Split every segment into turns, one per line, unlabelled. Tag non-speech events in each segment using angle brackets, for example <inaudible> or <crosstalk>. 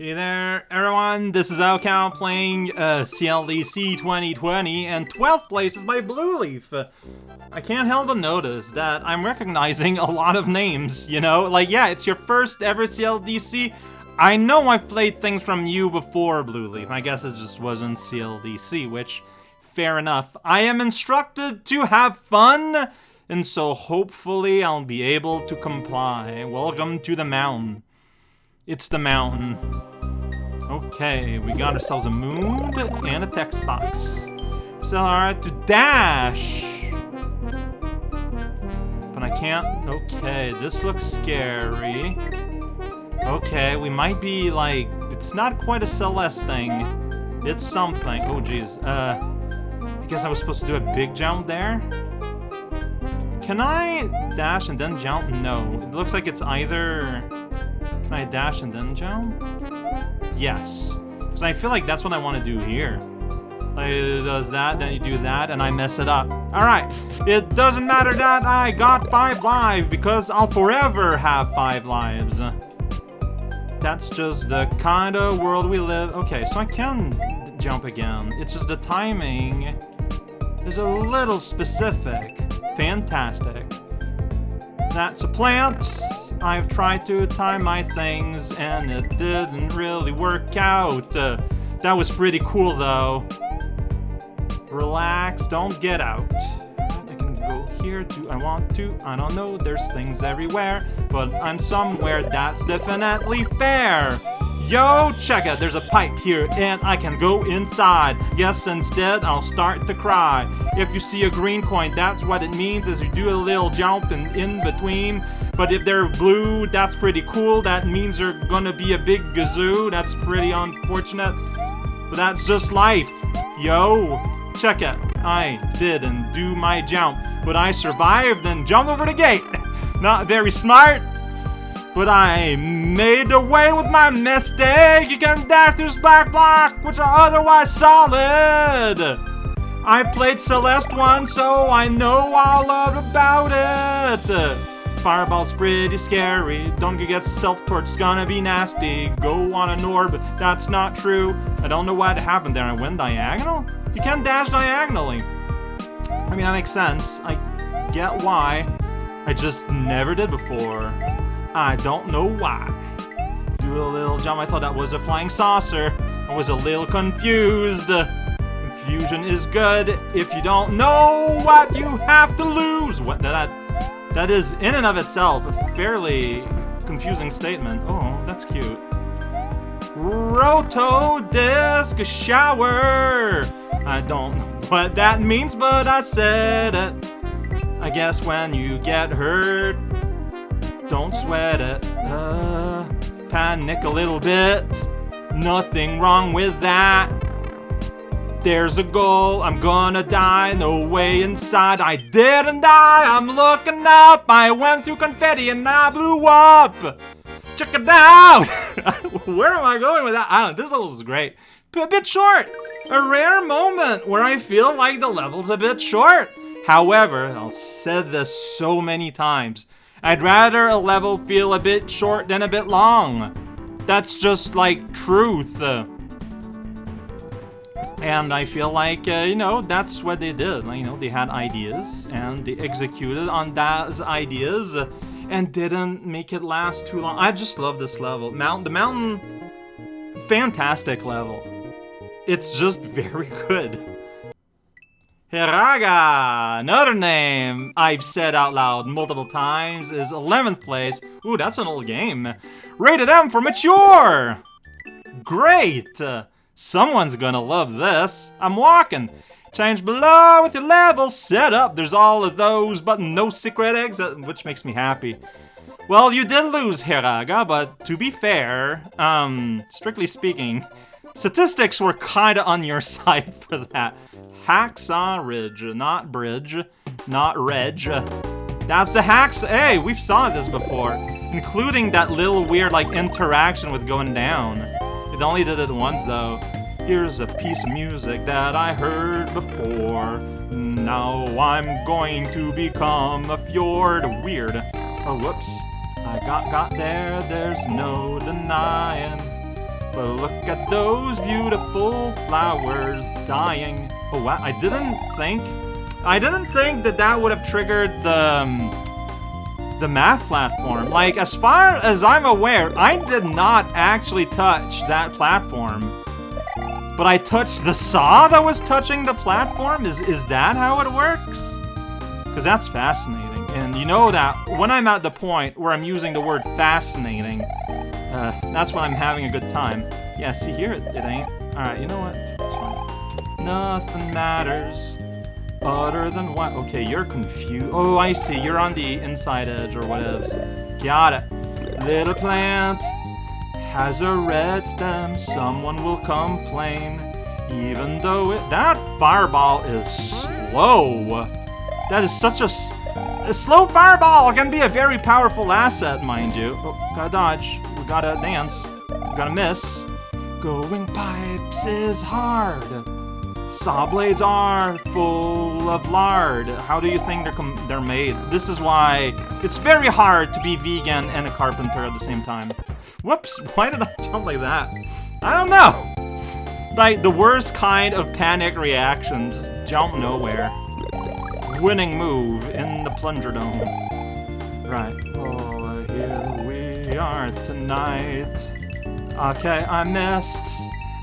Hey there, everyone, this is raocow playing uh, CLDC 2020, and 12th place is my Blue Leaf. I can't help but notice that I'm recognizing a lot of names, you know? Like, yeah, it's your first ever CLDC. I know I've played things from you before, Blue Leaf. I guess it just wasn't CLDC, which, fair enough. I am instructed to have fun, and so hopefully I'll be able to comply. Welcome to the mountain. It's the mountain. Okay, we got ourselves a moon and a text box. So, alright, to dash! But I can't... Okay, this looks scary. Okay, we might be, like... It's not quite a Celeste thing. It's something. Oh, jeez. Uh, I guess I was supposed to do a big jump there? Can I dash and then jump? No. It looks like it's either... Can I dash and then jump? Yes. Because I feel like that's what I want to do here. Like, it does that, then you do that, and I mess it up. Alright, it doesn't matter that I got 5 lives, because I'll forever have 5 lives. That's just the kind of world we live. Okay, so I can jump again. It's just the timing is a little specific. Fantastic. That's a plant. I've tried to time my things and it didn't really work out. Uh, that was pretty cool though. Relax, don't get out. I can go here too, I want to, I don't know, there's things everywhere, but I'm somewhere that's definitely fair. Yo, check it, there's a pipe here and I can go inside. Yes, instead I'll start to cry. If you see a green coin, that's what it means is you do a little jump in, in between. But if they're blue, that's pretty cool. That means they're gonna be a big gazoo. That's pretty unfortunate. But that's just life. Yo, check it. I didn't do my jump, but I survived and jumped over the gate. <laughs> Not very smart, but I made away with my mistake. You can dash through this black block, which are otherwise solid. I played Celeste once, so I know all about it. Fireball's pretty scary. Don't get self-torch, it's gonna be nasty. Go on an orb, that's not true. I don't know what happened there. I went diagonal? You can't dash diagonally. I mean, that makes sense. I get why. I just never did before. I don't know why. Do a little jump. I thought that was a flying saucer. I was a little confused. Confusion is good if you don't know what you have to lose. What that? That is, in and of itself, a fairly confusing statement. Oh, that's cute. Roto Disc Shower! I don't know what that means, but I said it. I guess when you get hurt, don't sweat it. Uh, panic a little bit. Nothing wrong with that. There's a goal, I'm gonna die, no way inside. I didn't die, I'm looking up. I went through confetti and I blew up. Check it out. <laughs> where am I going with that? I don't this level is great. But A bit short. A rare moment where I feel like the level's a bit short. However, I've said this so many times, I'd rather a level feel a bit short than a bit long. That's just like truth. And I feel like, uh, you know, that's what they did. You know, they had ideas and they executed on those ideas and didn't make it last too long. I just love this level. Mount the mountain, fantastic level. It's just <laughs> very good. Hiraga, another name I've said out loud multiple times, is 11th place. Ooh, that's an old game. Rated M for mature! Great! Someone's gonna love this. I'm walking. Change below with your level set up. There's all of those, but no secret exit, which makes me happy. Well, you did lose, Hiraga, but to be fair, um, strictly speaking, statistics were kinda on your <laughs> side for that. Hacksaw Ridge, not bridge, not reg. That's the hacks. Hey, we've saw this before, including that little weird like interaction with going down. It only did it once, though. Here's a piece of music that I heard before. Now I'm going to become a fjord. Weird. Oh, whoops. I got got there, there's no denying. But look at those beautiful flowers dying. Oh wow, I didn't think... I didn't think that that would have triggered the... Um, the math platform. Like, as far as I'm aware, I did not actually touch that platform. But I touched the saw that was touching the platform? Is, is that how it works? Because that's fascinating. And you know that when I'm at the point where I'm using the word fascinating, uh, that's when I'm having a good time. Yeah, see here, it, it ain't. Alright, you know what? Nothing matters other than what? Okay, you're confused. Oh, I see. You're on the inside edge or whatever. Got it. Little plant has a red stem. Someone will complain. Even though it... That fireball is slow. That is such a... A slow fireball can be a very powerful asset, mind you. Oh, gotta dodge. We gotta dance. We gotta miss. Going pipes is hard. Saw blades are full of lard. How do you think they're they're made? This is why it's very hard to be vegan and a carpenter at the same time. Whoops, <laughs> why did I jump like that? I don't know. Like, the worst kind of panic reaction, just jump nowhere. Winning move in the plunger dome. Right. Oh, here we are tonight. Okay, I missed.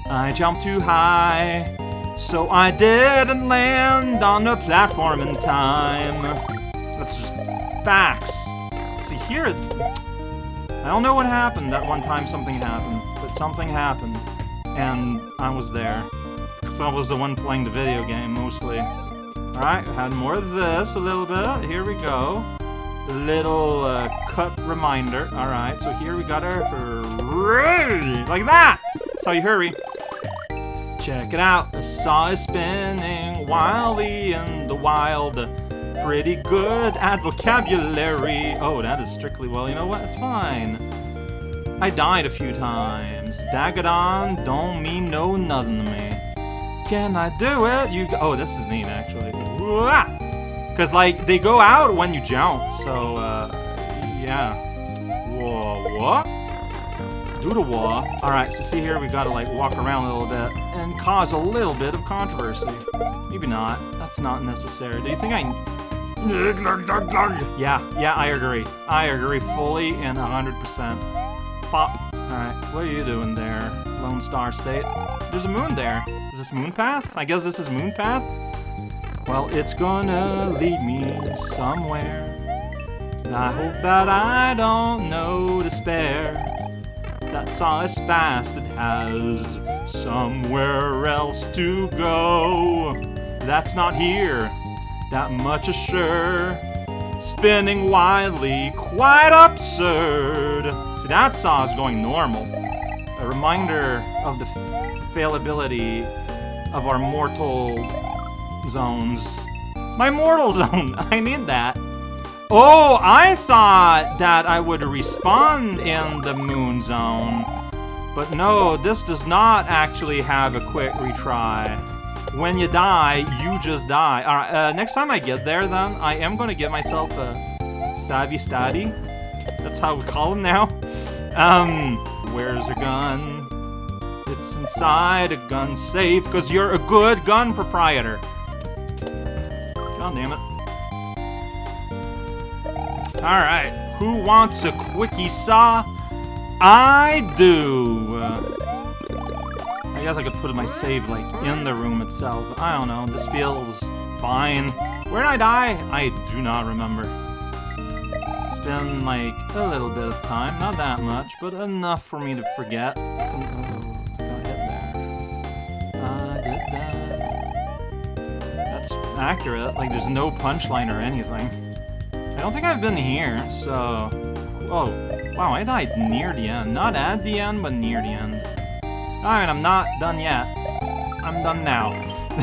I jumped too high. So I didn't land on the platform in time. That's just facts. See, here, I don't know what happened that one time something happened, but something happened, and I was there. Because I was the one playing the video game, mostly. Alright, had more of this a little bit. Here we go. Little uh, cut reminder. Alright, so here we got our hurry. Like that! That's how you hurry. Check it out, the saw is spinning wildly in the wild. Pretty good at vocabulary. Oh, that is strictly, well, you know what? It's fine. I died a few times. Dagadon don't mean no nothing to me. Can I do it? You go Oh, this is neat, actually. Because, like, they go out when you jump, so, uh, yeah. Whoa, what? Do the. Alright, so see here, we gotta like walk around a little bit and cause a little bit of controversy. Maybe not. That's not necessary. Do you think I... Yeah, yeah, I agree. I agree fully and 100%. Pop. Alright, what are you doing there, Lone Star State? There's a moon there. Is this Moon Path? I guess this is Moon Path? Well, it's gonna lead me somewhere. I hope that I don't know to spare that saw as fast it has somewhere else to go. That's not here, that much is sure. Spinning wildly, quite absurd. See, that saw is going normal. A reminder of the failability of our mortal zones. My mortal <laughs> zone, I need that. Oh, I thought that I would respawn in the moon zone. But no, this does not actually have a quick retry. When you die, you just die. Alright, uh, next time I get there then, I am gonna get myself a Savvy Staddy. That's how we call him now. <laughs> Um, where's your gun? It's inside a gun safe, because you're a good gun proprietor. God damn it. Alright, who wants a quickie saw? I do! I guess I could put my save, like, in the room itself. I don't know, this feels fine. Where did I die? I do not remember. It's been, like, a little bit of time. Not that much, but enough for me to forget. Uh, uh, that. That's accurate. Like, there's no punchline or anything. I don't think I've been here, so... Oh, wow, I died near the end. Not at the end, but near the end. Alright, I'm not done yet. I'm done now. <laughs>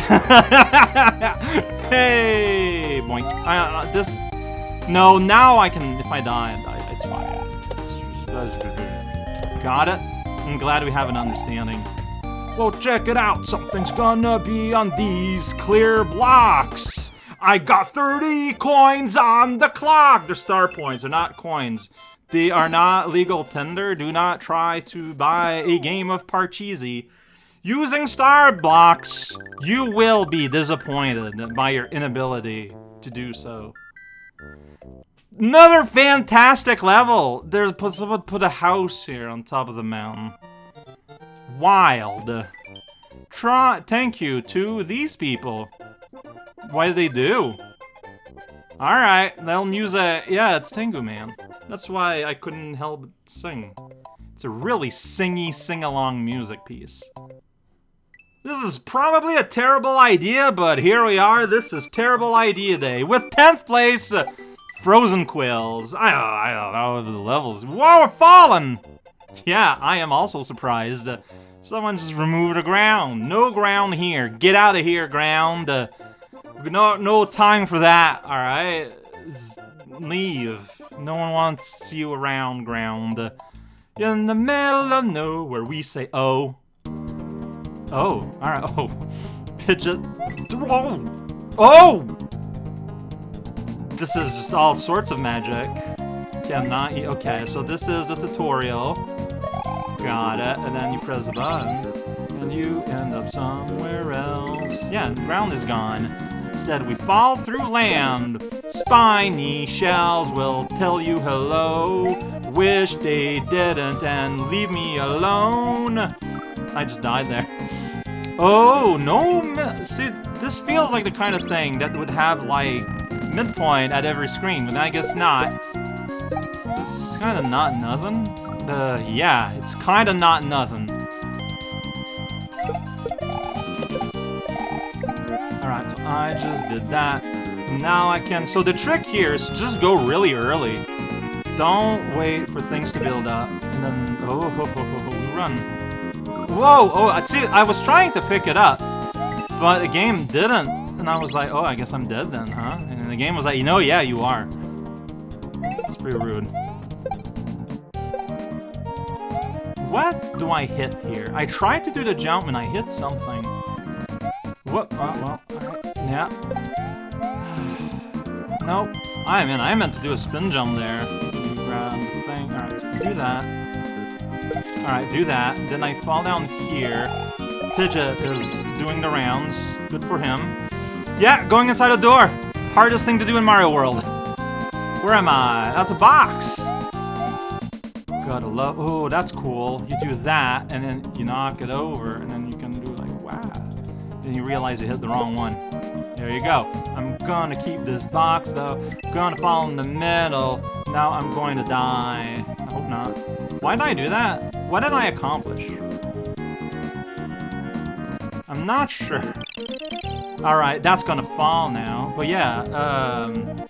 hey! Boink. Uh, this... No, now I can... If I die, I. It's fine. It's, got it? I'm glad we have an understanding. Well, check it out. Something's gonna be on these clear blocks. I got 30 coins on the clock! They're star points, they're not coins. They are not legal tender. Do not try to buy a game of Parcheesi. Using star blocks, you will be disappointed by your inability to do so. Another fantastic level! There's someone put a house here on top of the mountain. Wild. Try thank you to these people. What do they do? Alright, that'll a yeah, it's Tengu Man. That's why I couldn't help but sing. It's a really singy, sing-along music piece. This is probably a terrible idea, but here we are. This is Terrible Idea Day with 10th place, uh, Frozen Quills. I don't, I don't know the levels. Whoa, we're falling! Yeah, I am also surprised. Someone just removed the ground. No ground here. Get out of here, ground. Uh, no, no time for that, alright? Leave. No one wants you around, ground. In the middle of nowhere, we say, oh. Oh, alright, <laughs> oh. Pidget. Oh! Oh! This is just all sorts of magic. Cannot eat. Okay, so this is the tutorial. Got it. And then you press the button. And you end up somewhere else. Yeah, ground is gone. Instead, we fall through land. Spiny shells will tell you hello. Wish they didn't and leave me alone. I just died there. Oh, no, see, this feels like the kind of thing that would have, like, midpoint at every screen, but I guess not. This is kind of not nothing. Uh, yeah, it's kind of not nothing. Alright, so I just did that. Now I can... So the trick here is just go really early. Don't wait for things to build up. And then... Oh, ho, ho, ho, run. Whoa! Oh, I see. I was trying to pick it up, but the game didn't. And I was like, oh, I guess I'm dead then, huh? And the game was like, you know, yeah, you are. It's pretty rude. What do I hit here? I tried to do the jump and I hit something. What? Uh, well, alright. Yeah. <sighs> nope. I mean, I meant to do a spin jump there. Grab the thing. Alright, so do that. Alright, do that. Then I fall down here. Pidget is doing the rounds. Good for him. Yeah, going inside a door. Hardest thing to do in Mario World. Where am I? That's a box. Gotta love... Oh, that's cool. You do that, and then you knock it over, Then you realize you hit the wrong one. There you go. I'm gonna keep this box, though. Gonna fall in the middle. Now I'm going to die. I hope not. Why did I do that? What did I accomplish? I'm not sure. <laughs> Alright, that's gonna fall now. But yeah, um...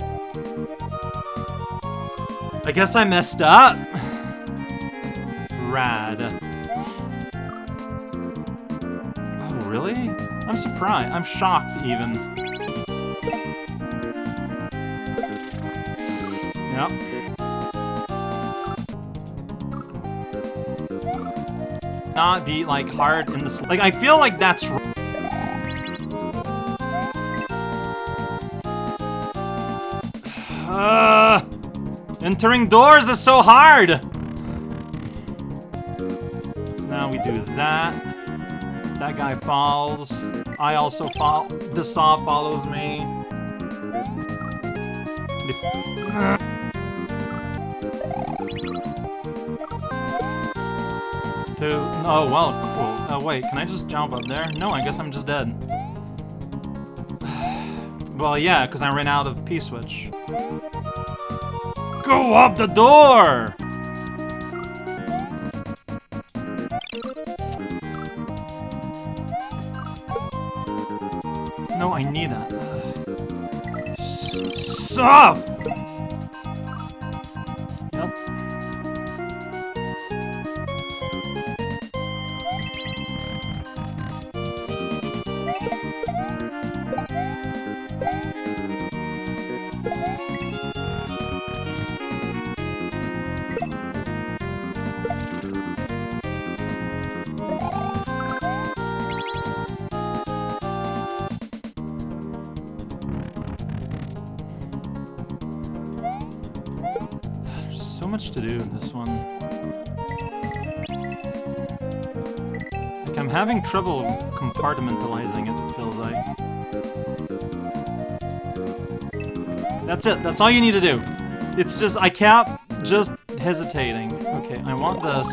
I guess I messed up. <laughs> Rad. Oh, really? I'm surprised. I'm shocked, even. Yep. not be like hard in the like I feel like that's <sighs> entering doors is so hard. So now we do that. That guy falls. I also fall. The saw follows me. Two. Oh, well, cool. Oh, wait, can I just jump up there? No, I guess I'm just dead. <sighs> well, yeah, because I ran out of P-switch. Go up the door! No, I much to do in this one. Like, I'm having trouble compartmentalizing it, it feels like. That's it. That's all you need to do. It's just, I kept just hesitating. Okay, I want this.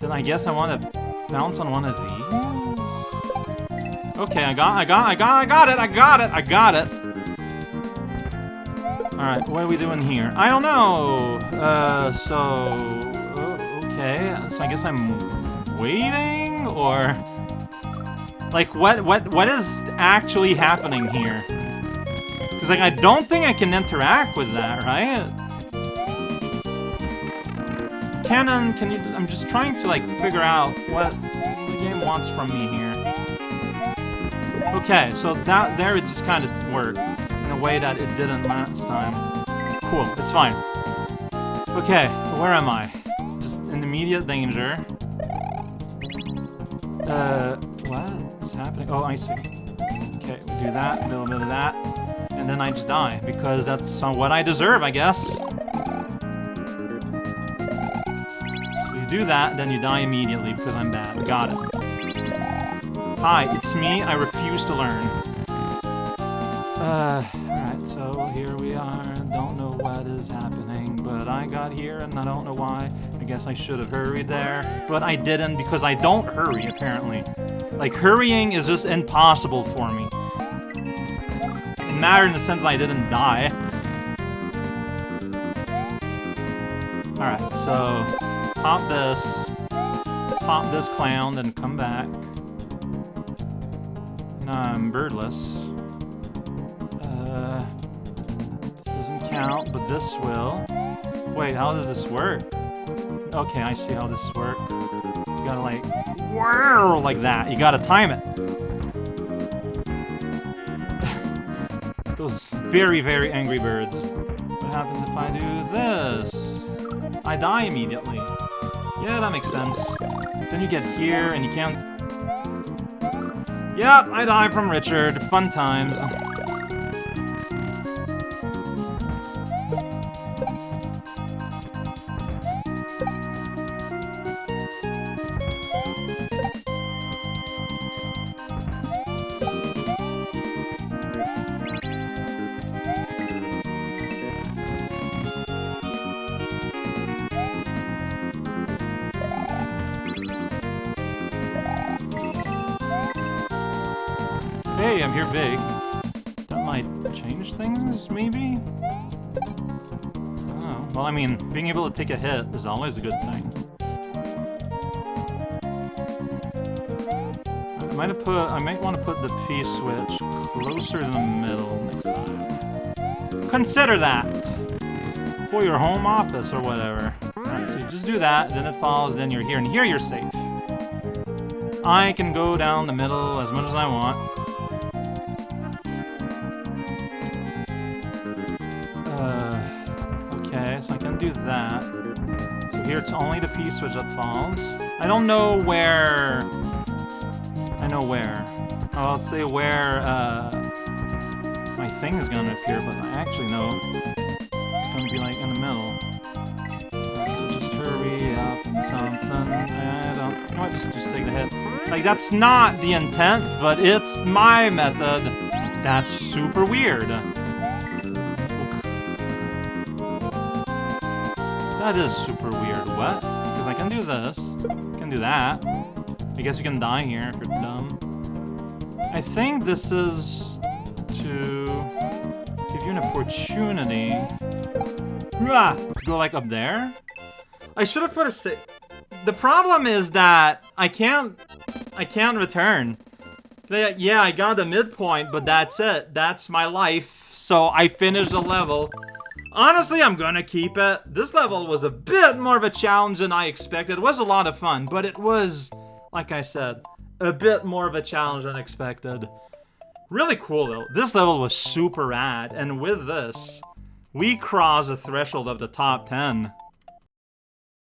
Then I guess I want to bounce on one of these. Okay, I got, I got, I got, I got it, I got it, I got it. Alright, what are we doing here? I don't know. Uh, so... Uh, okay, so I guess I'm waiting, or... Like, what, what, what is actually happening here? Because, like, I don't think I can interact with that, right? Canon, can you... I'm just trying to, like, figure out what the game wants from me here. Okay, so that there it just kind of worked a way that it didn't last time. Cool, it's fine. Okay, where am I? Just in immediate danger. Uh, what is happening? Oh, I see. Okay, we do that, a little bit of that, and then I just die, because that's what I deserve, I guess. So you do that, then you die immediately, because I'm bad. Got it. Hi, it's me. I refuse to learn. Uh, here we are. Don't know what is happening, but I got here and I don't know why. I guess I should have hurried there, but I didn't because I don't hurry, apparently. Like, hurrying is just impossible for me. It mattered in the sense that I didn't die. Alright, so pop this, pop this clown, then come back. Now I'm birdless. Count, but this will. Wait, how does this work? Okay, I see how this works. You gotta like, whirl like that. You gotta time it. <laughs> Those very, very angry birds. What happens if I do this? I die immediately. Yeah, that makes sense. Then you get here and you can't Yep, I die from Richard. Fun times. <laughs> things, maybe? Oh, well, I mean, being able to take a hit is always a good thing. I might have put, I might want to put the P-switch closer to the middle next time. Consider that! For your home office or whatever. Alright, so you just do that, then it falls, then you're here, and here you're safe. I can go down the middle as much as I want. Do that. So here it's only the P-switch that falls. I don't know where... I know where. I'll say where uh, my thing is to appear, but I actually know it's to be like in the middle. So just hurry up and something. I don't... Know what? Just, just take the hit. Like, that's not the intent, but it's my method. That's super weird. That is super weird. What? Because I can do this. Can do that. I guess you can die here if you're dumb. I think this is to give you an opportunity to go like up there. I should have put a The problem is that I can't I can't return. Yeah, I got the midpoint, but that's it. That's my life. So I finished the level. Honestly, I'm gonna keep it. This level was a bit more of a challenge than I expected. It was a lot of fun, but it was, like I said, a bit more of a challenge than expected. Really cool, though. This level was super rad, and with this, we cross the threshold of the top 10.